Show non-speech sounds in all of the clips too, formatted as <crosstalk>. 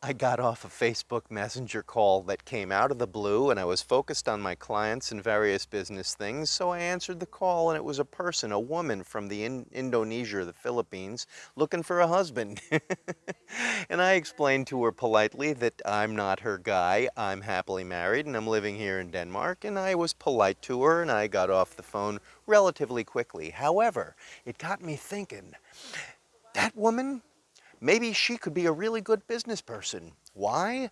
I got off a Facebook Messenger call that came out of the blue and I was focused on my clients and various business things. So I answered the call and it was a person, a woman from the in Indonesia or the Philippines looking for a husband. <laughs> and I explained to her politely that I'm not her guy. I'm happily married and I'm living here in Denmark. And I was polite to her and I got off the phone relatively quickly. However, it got me thinking, that woman maybe she could be a really good business person. Why?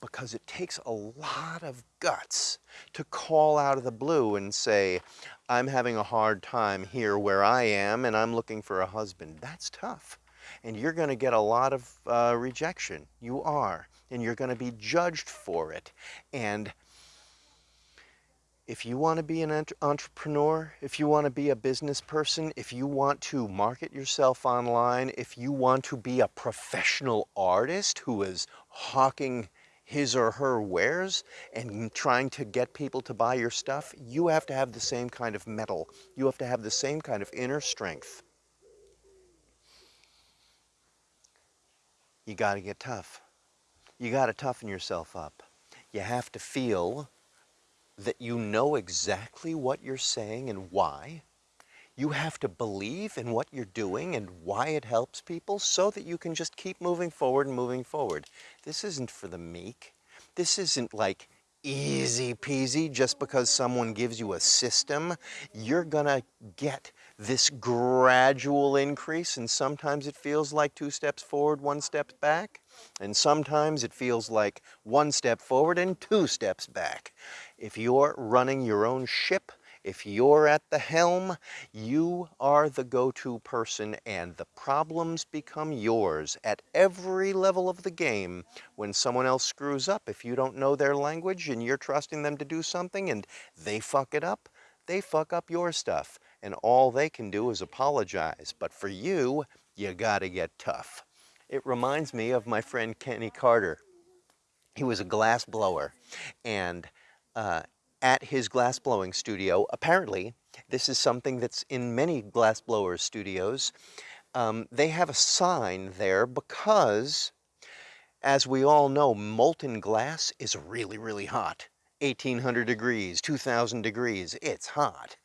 Because it takes a lot of guts to call out of the blue and say, I'm having a hard time here where I am and I'm looking for a husband. That's tough. And you're going to get a lot of uh, rejection. You are. And you're going to be judged for it. And if you want to be an entrepreneur, if you want to be a business person, if you want to market yourself online, if you want to be a professional artist who is hawking his or her wares and trying to get people to buy your stuff, you have to have the same kind of mettle. You have to have the same kind of inner strength. You got to get tough. You got to toughen yourself up. You have to feel that you know exactly what you're saying and why. You have to believe in what you're doing and why it helps people so that you can just keep moving forward and moving forward. This isn't for the meek. This isn't like easy peasy just because someone gives you a system. You're gonna get this gradual increase and sometimes it feels like two steps forward, one step back. And sometimes it feels like one step forward and two steps back. If you're running your own ship, if you're at the helm, you are the go-to person and the problems become yours at every level of the game when someone else screws up. If you don't know their language and you're trusting them to do something and they fuck it up, they fuck up your stuff and all they can do is apologize. But for you, you gotta get tough. It reminds me of my friend Kenny Carter. He was a glass blower and uh, at his glass blowing studio. Apparently, this is something that's in many glass blowers studios. Um, they have a sign there because, as we all know, molten glass is really, really hot. 1800 degrees, 2000 degrees, it's hot.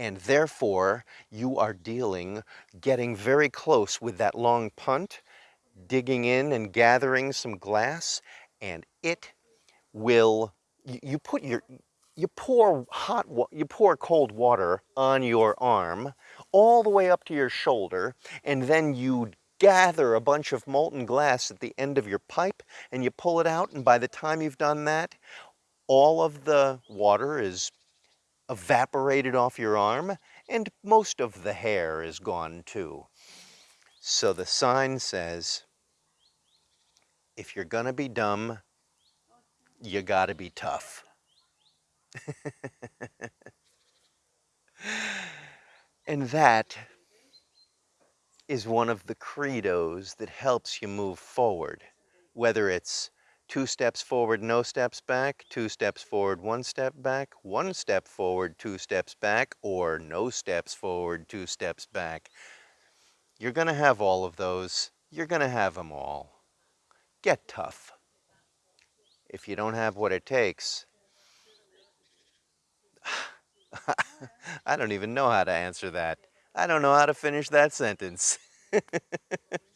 And therefore, you are dealing, getting very close with that long punt, digging in and gathering some glass, and it will you put your, you pour hot, you pour cold water on your arm all the way up to your shoulder, and then you gather a bunch of molten glass at the end of your pipe and you pull it out, and by the time you've done that, all of the water is evaporated off your arm and most of the hair is gone too. So the sign says, if you're gonna be dumb, you gotta be tough. and that is one of the credos that helps you move forward, whether it's two steps forward, no steps back, two steps forward, one step back, one step forward, two steps back, or no steps forward, two steps back. You're going to have all of those. You're going to have them all. Get tough if you don't have what it takes, <laughs> I don't even know how to answer that. I don't know how to finish that sentence. <laughs>